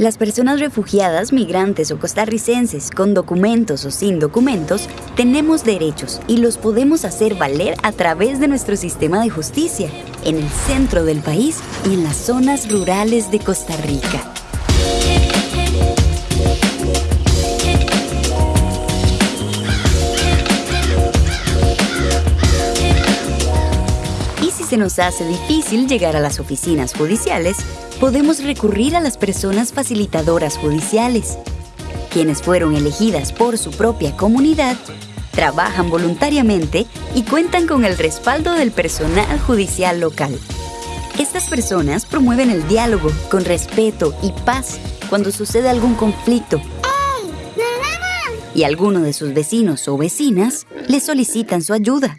Las personas refugiadas, migrantes o costarricenses, con documentos o sin documentos, tenemos derechos y los podemos hacer valer a través de nuestro sistema de justicia, en el centro del país y en las zonas rurales de Costa Rica. Se nos hace difícil llegar a las oficinas judiciales, podemos recurrir a las personas facilitadoras judiciales, quienes fueron elegidas por su propia comunidad, trabajan voluntariamente y cuentan con el respaldo del personal judicial local. Estas personas promueven el diálogo con respeto y paz cuando sucede algún conflicto y alguno de sus vecinos o vecinas le solicitan su ayuda.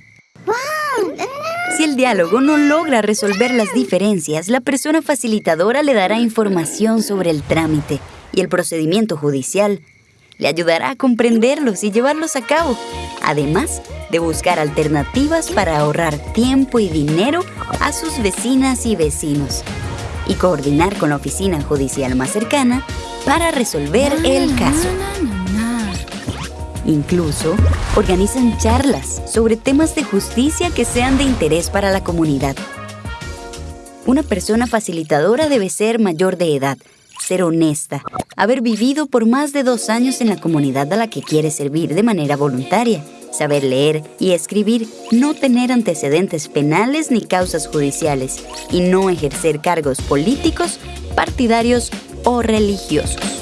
El diálogo no logra resolver las diferencias, la persona facilitadora le dará información sobre el trámite y el procedimiento judicial. Le ayudará a comprenderlos y llevarlos a cabo, además de buscar alternativas para ahorrar tiempo y dinero a sus vecinas y vecinos y coordinar con la oficina judicial más cercana para resolver el caso. Incluso organizan charlas sobre temas de justicia que sean de interés para la comunidad. Una persona facilitadora debe ser mayor de edad, ser honesta, haber vivido por más de dos años en la comunidad a la que quiere servir de manera voluntaria, saber leer y escribir, no tener antecedentes penales ni causas judiciales y no ejercer cargos políticos, partidarios o religiosos.